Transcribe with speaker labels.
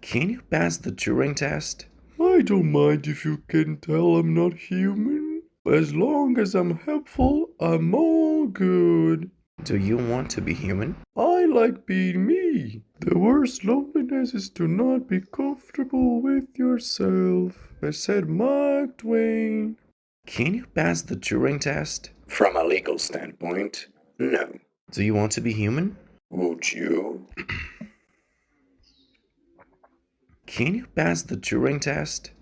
Speaker 1: Can you pass the Turing test?
Speaker 2: I don't mind if you can tell I'm not human. As long as I'm helpful, I'm all good.
Speaker 1: Do you want to be human?
Speaker 2: I like being me. The worst loneliness is to not be comfortable with yourself, I said Mark Twain.
Speaker 1: Can you pass the Turing test?
Speaker 3: From a legal standpoint, no.
Speaker 1: Do you want to be human?
Speaker 3: Would you?
Speaker 1: Can you pass the Turing test?